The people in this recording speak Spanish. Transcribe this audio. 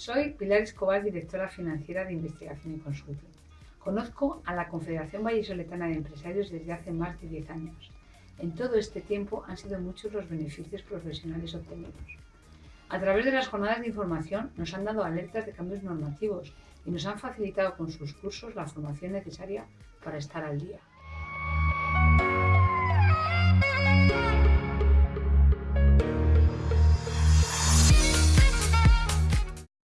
Soy Pilar Escobar, directora financiera de Investigación y Consulting. Conozco a la Confederación Vallisoletana de Empresarios desde hace más de 10 años. En todo este tiempo han sido muchos los beneficios profesionales obtenidos. A través de las jornadas de información nos han dado alertas de cambios normativos y nos han facilitado con sus cursos la formación necesaria para estar al día.